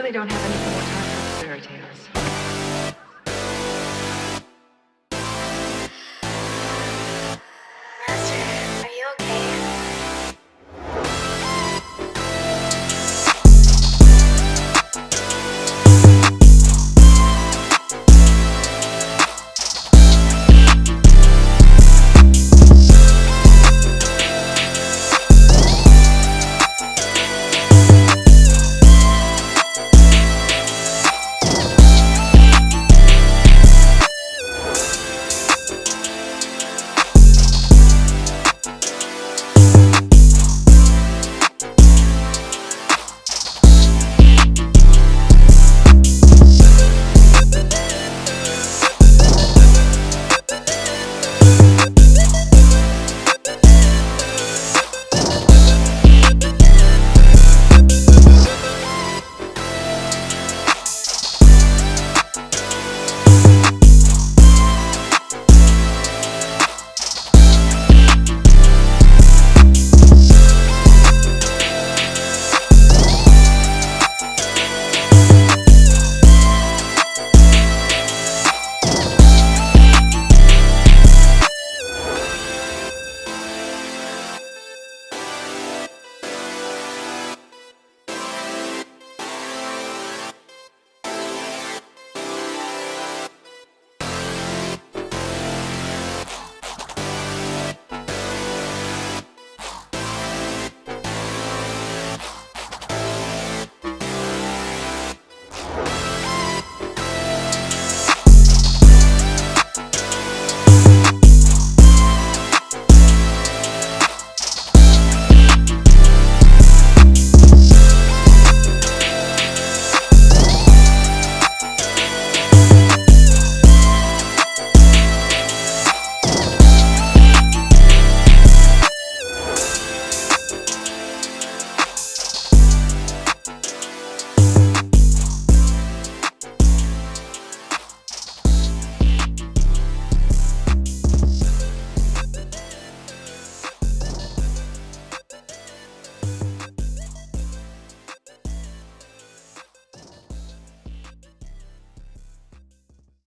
really don't have any more time.